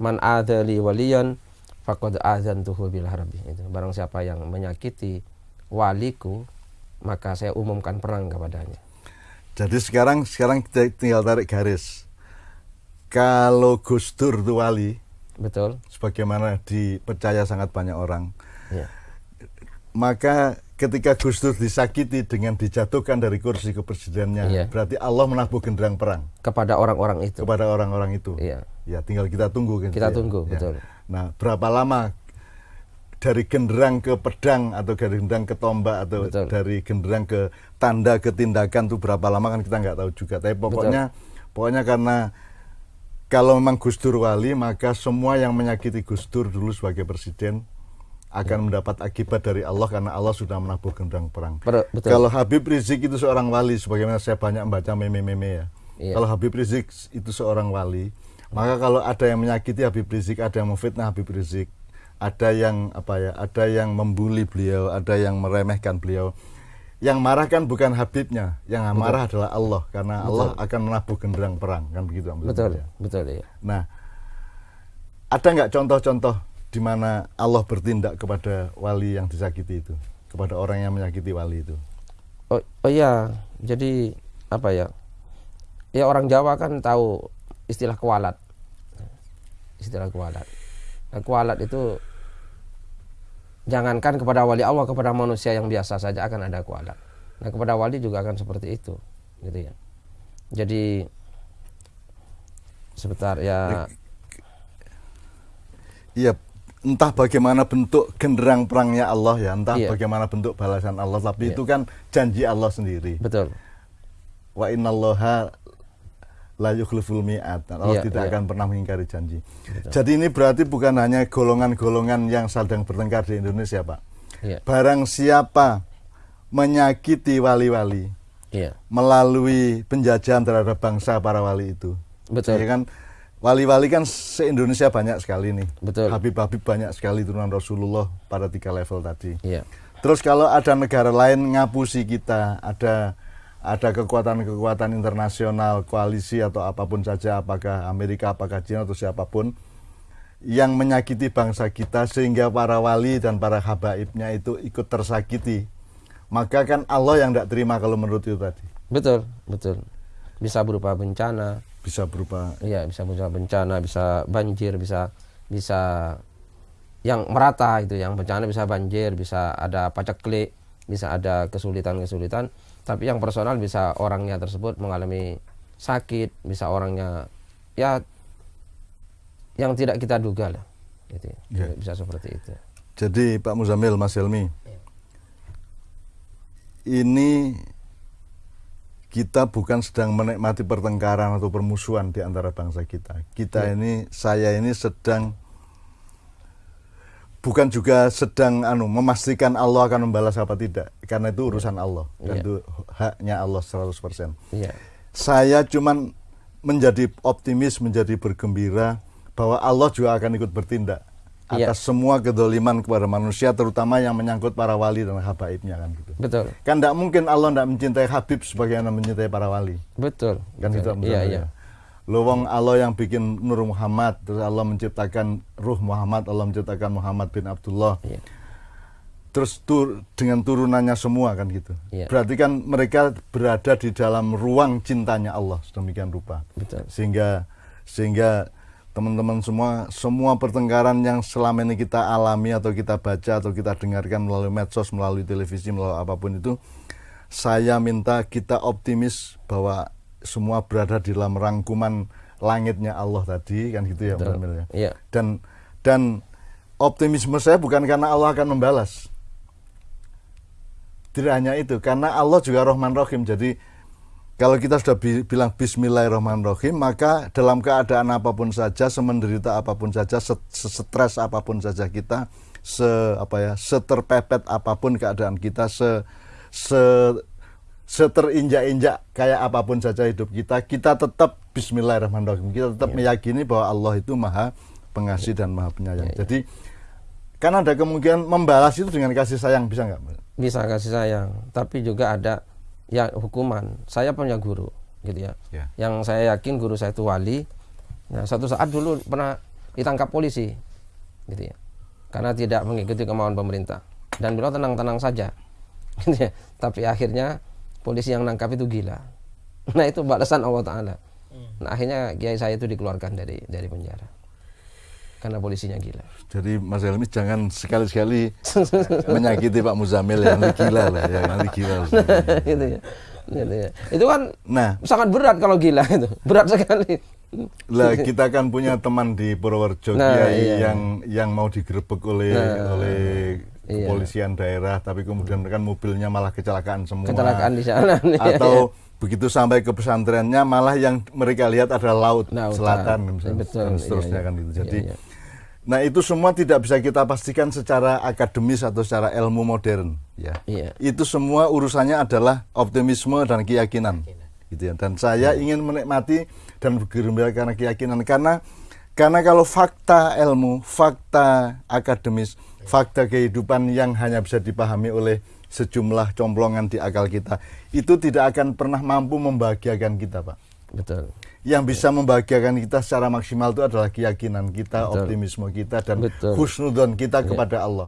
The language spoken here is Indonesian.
man adali waliyan faqad azantuhu bil harbi. Itu barang siapa yang menyakiti waliku maka saya umumkan perang kepadanya. Jadi sekarang sekarang kita tinggal tarik garis. Kalau Gus Dur itu wali betul. sebagaimana dipercaya sangat banyak orang ya. maka ketika Gus Dur disakiti dengan dijatuhkan dari kursi kepresidennya, Iya. berarti Allah menabuh genderang perang kepada orang-orang itu kepada orang-orang itu. Iya. Ya, tinggal kita tunggu kan. Kita Ya. tunggu, Ya. betul. Nah, berapa lama dari genderang ke pedang atau dari genderang ke tombak atau Betul. dari genderang ke tanda ke tindakan itu berapa lama kan kita nggak tahu juga. Tapi pokoknya pokoknya karena kalau memang Gus Dur wali maka semua yang menyakiti Gus Dur dulu sebagai presiden. Akan mendapat akibat dari Allah karena Allah sudah menabuh genderang perang. Per- betul. Kalau Habib Rizik itu seorang wali, sebagaimana saya banyak membaca meme-meme ya. Iya. Kalau Habib Rizik itu seorang wali, maka kalau ada yang menyakiti Habib Rizik, ada yang memfitnah Habib Rizik, ada yang apa ya, ada yang membuli beliau, ada yang meremehkan beliau. Yang marah kan bukan Habibnya, yang marah adalah Allah karena Allah akan menabuh genderang perang kan begitu. Mbak betul ya. betul ya Nah, ada nggak contoh-contoh di mana Allah bertindak kepada wali yang disakiti itu, kepada orang yang menyakiti wali itu? oh, oh iya. Jadi apa ya? Ya orang Jawa kan tahu istilah kualat. Istilah kualat. Nah, kualat itu jangankan kepada wali Allah kepada manusia yang biasa saja akan ada kualat. Nah kepada wali juga akan seperti itu gitu ya. Jadi sebentar ya. Iya, entah bagaimana bentuk genderang perangnya Allah ya, entah Iya. bagaimana bentuk balasan Allah, tapi Iya. itu kan janji Allah sendiri. betul Wa innallaha la yukhliful mi'ad. Allah Iya, tidak iya. akan pernah mengingkari janji. Jadi ini berarti bukan hanya golongan-golongan yang sedang bertengkar di Indonesia, Pak. iya Barang siapa menyakiti wali-wali iya melalui penjajahan terhadap bangsa para wali itu. Betul. Jadi kan wali-wali kan se-Indonesia banyak sekali nih. Betul. Habib-habib banyak sekali turunan Rasulullah pada tiga level tadi. iya Terus kalau ada negara lain ngapusi kita, ada ada kekuatan-kekuatan internasional, koalisi atau apa pun saja, apakah Amerika, apakah Cina atau siapa pun yang menyakiti bangsa kita sehingga para wali dan para habaibnya itu ikut tersakiti. Maka kan Allah yang tidak terima kalau menurut itu tadi. betul betul bisa berupa bencana Bisa berupa Iya bisa berupa bencana, bisa banjir, bisa bisa yang merata itu, yang bencana bisa banjir, bisa ada paceklik, bisa ada kesulitan-kesulitan. Tapi yang personal bisa orangnya tersebut mengalami sakit, bisa orangnya ya yang tidak kita duga lah, gitu. ya. Ya. Bisa seperti itu. Jadi Pak Muzamil, Mas Helmi, ini kita bukan sedang menikmati pertengkaran atau permusuhan di antara bangsa kita. Kita Ya. ini, saya ini sedang bukan juga sedang anu memastikan Allah akan membalas apa tidak, karena itu urusan Allah dan Ya. itu haknya Allah 100%. Iya, Saya cuman menjadi optimis, menjadi bergembira bahwa Allah juga akan ikut bertindak Iya. atas semua kedoliman kepada manusia, terutama yang menyangkut para wali dan habaibnya kan gitu. betul, Kan tidak mungkin Allah tidak mencintai Habib sebagaimana mencintai para wali. betul. Kan betul. gitu Iya, iya. Lo wong Allah yang bikin Nur Muhammad, terus Allah menciptakan Ruh Muhammad, Allah menciptakan Muhammad bin Abdullah. Iya. Terus tur, dengan turunannya semua kan gitu. Iya. Berarti kan mereka berada di dalam ruang cintanya Allah sedemikian rupa. Betul. Sehingga sehingga teman-teman semua semua pertengkaran yang selama ini kita alami atau kita baca atau kita dengarkan melalui medsos, melalui televisi, melalui apa pun itu saya minta kita optimis bahwa semua berada di dalam rangkuman langitnya Allah tadi kan gitu ya. Mil ya. Iya. Dan dan optimisme saya bukan karena Allah akan membalas. Tidak hanya itu, karena Allah juga Rahman Rahim. Jadi kalau kita sudah bi- bilang Bismillahirrahmanirrahim, maka dalam keadaan apa pun saja, semenderita apa pun saja, stres apa pun saja kita, se apa ya, seterpepet apa pun keadaan kita, se se seterinjak-injak kayak apa pun saja hidup kita, kita tetap Bismillahirrahmanirrahim. Kita tetap meyakini bahwa Allah itu Maha Pengasih dan Maha Penyayang. Jadi kan ada kemungkinan membalas itu dengan kasih sayang bisa nggak? Bisa kasih sayang tapi juga ada ya hukuman. Saya punya guru gitu ya. Ya. yang saya yakin guru saya itu wali. Nah satu saat dulu pernah ditangkap polisi gitu ya. Karena tidak mengikuti kemauan pemerintah. Dan beliau tenang-tenang saja gitu ya. tapi akhirnya polisi yang nangkap itu gila. Nah itu balasan Allah Taala. Nah akhirnya kiai saya itu dikeluarkan dari dari penjara karena polisinya gila Jadi Mas Helmi jangan sekali-sekali menyakiti Pak Muzamil yang gila lah, ya nanti gila. gitu ya Gitu ya. itu kan Nah, sangat berat kalau gila itu berat sekali lah kita kan punya teman di Purworejo Nah, Kiai iya. yang yang mau digerebek oleh Nah, oleh. Kepolisian daerah, tapi kemudian kan mobilnya malah kecelakaan semua. kecelakaan di sana Atau begitu sampai ke pesantrennya malah yang mereka lihat adalah laut, selatan misalnya, Betul, dan seterusnya iya, iya. kan itu. Iya, Jadi iya. Nah itu semua tidak bisa kita pastikan secara akademis atau secara ilmu modern, ya. Iya. Itu semua urusannya adalah optimisme dan keyakinan, gitu ya. Dan saya ingin menikmati dan bergembira karena keyakinan, karena karena kalau fakta ilmu, fakta akademis, fakta kehidupan yang hanya bisa dipahami oleh sejumlah complongan di akal kita, itu tidak akan pernah mampu membahagiakan kita, Pak betul yang bisa membahagiakan kita secara maksimal itu adalah keyakinan kita, Betul. optimisme kita, dan Betul. husnudon kita kepada Allah.